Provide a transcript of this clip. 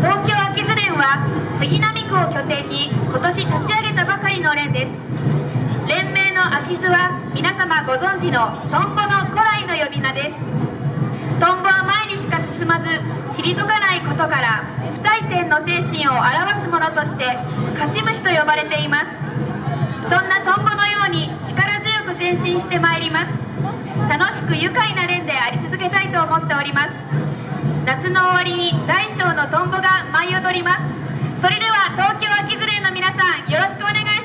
東京秋津連は杉並区を拠点に今年立ち上げたばかりの連です。連盟の秋津は皆様ご存知のトンボの古来の呼び名です。トンボは前にしか進まず退かないことから不退転の精神を表すものとして勝ち虫と呼ばれています。そんなトンボのように力強く前進してまいります。楽しく愉快な連であり続けたいと思っております。夏の終わりに大小のトンボが舞い踊ります。それでは東京秋連れの皆さんよろしくお願いします。